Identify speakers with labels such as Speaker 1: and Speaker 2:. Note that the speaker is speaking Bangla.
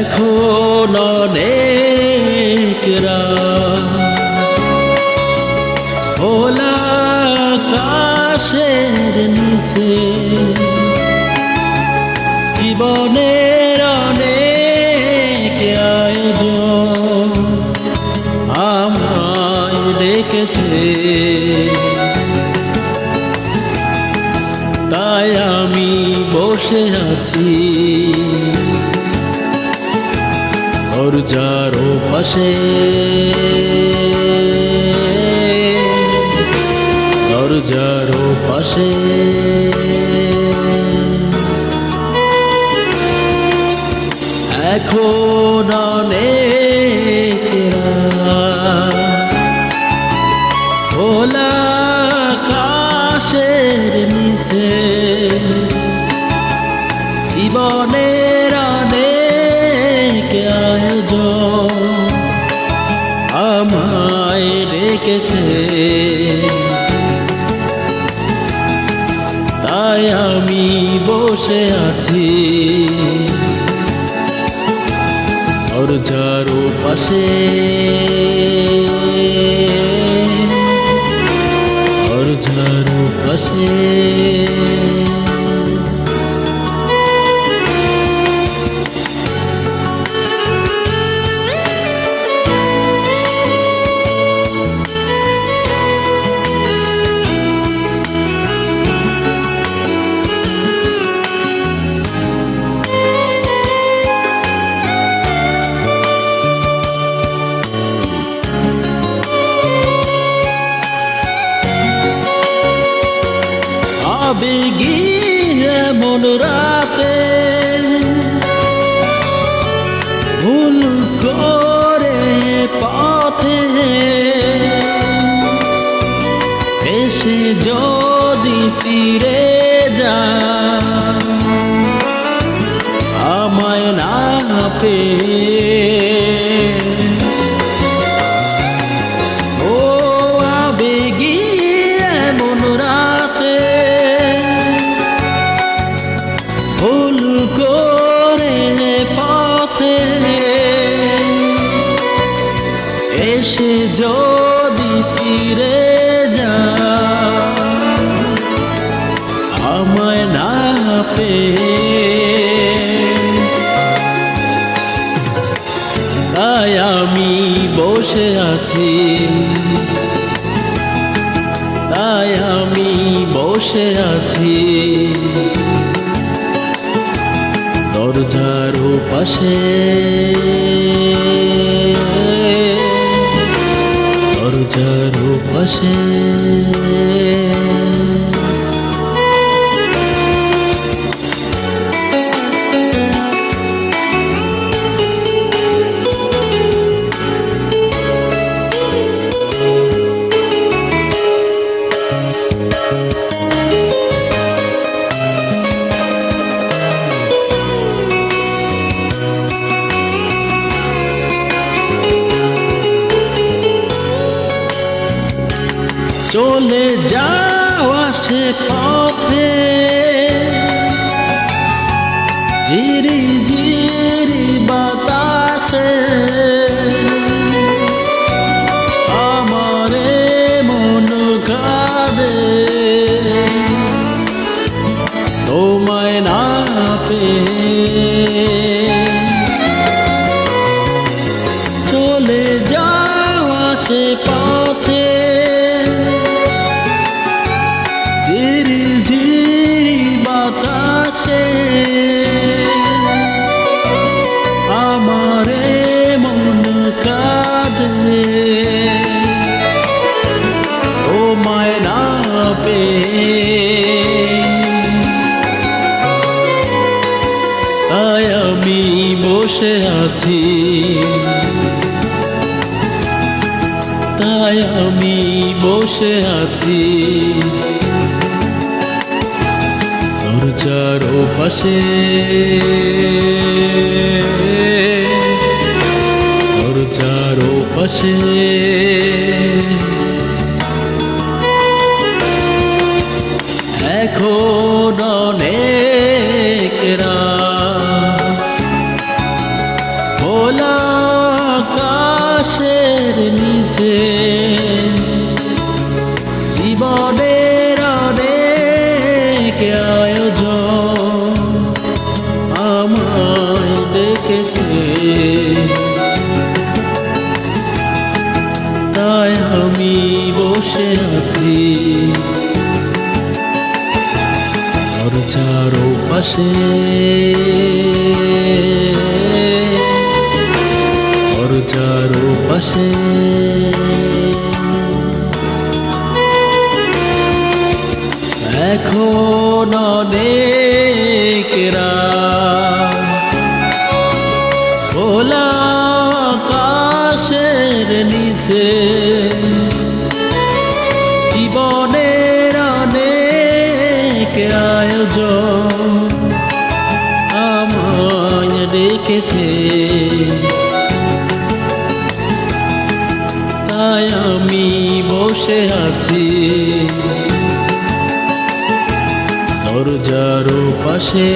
Speaker 1: এখন অনেক খোলা আকাশের নিচে। জীবনের অনেক আয়োজন আমায় ডেকেছে। তাই আমি বসে আছি। দরজার পাশে। দরজার পাশে। এখন অনেক রেখেছে তাই আমি বসে আছি। দরজার পাশে দরজার পাশে আবেগী এমন রাতে। ভুল করে পথে এসে যদি ফিরে যা আমায় না পেয়ে বসে আছি। তাই আমি বসে আছি। দরজার পাশে চলে যাওয়া সে পথে। ঝিরি ঝিরি বাতাসে। আমারে মন কাঁদে। তোমায় না চলে যাওয়া সে পথে। আমি বসে আছি। তাই আমি বসে আছি। পাশে দরজার পাশে এখন অনেক রাত আকাশের নিচে। জীবনের অনেক আয়োজন আমায় ডেকেছে তাই আমি বসে আছি। দরজার পাশে পাশে এখন অনেক রাত। খোলা আকাশের নিচে। জীবনের অনেক আয়োজন আমায় ডেকেছে। আমি বসে আছি। দরজার পাশে